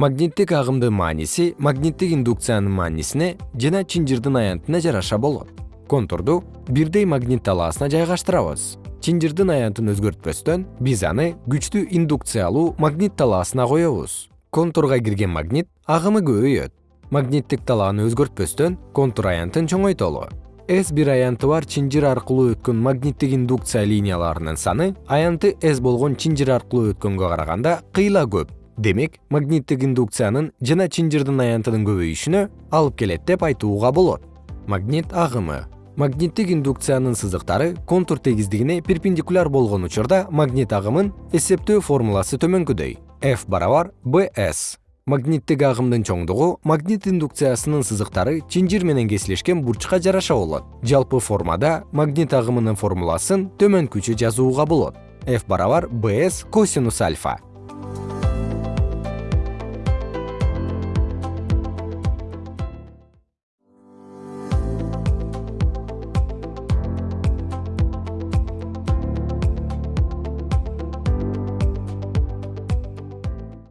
магниттик агымдын мааниси магниттик индукциянын маанисине жана чынжырдын аянтына жараша болот. Контурду бирдей магнит талаасына жайгаштырабыз. Чынжырдын аянтын өзгөртпөстөн биз аны күчтүү индукциялуу магнит талаасына коебуз. Контурга кирген магнит агымы көбөйөт. Магниттик талааны өзгөртпөстөн контур аянтын чоңойтолу. С бир аянты бар чынжыр аркылуу өткөн магниттик индукция линияларынын саны аянты с болгон чынжыр аркылуу өткөнгө караганда кыйла көп демек магниттик индукциянын жана чынжырдын аянтынын көбөйүшүнө алып келет деп айтууга болот. Магнит агымы. Магниттик индукциянын сызыктары контур тегиздигине перпендикуляр болгон учурда магнит агымын эсептөө формуласы төмөнкүдөй. F барабар bs магниттик агымдын чоңдугу магнит индукциясынын сызыктары чынжыр менен кесилишкен бурчка жараша болот. Жалпы формада магнит агымынын формуласын төмөнкүчө жазууга болот. F барабар bs косинус альфа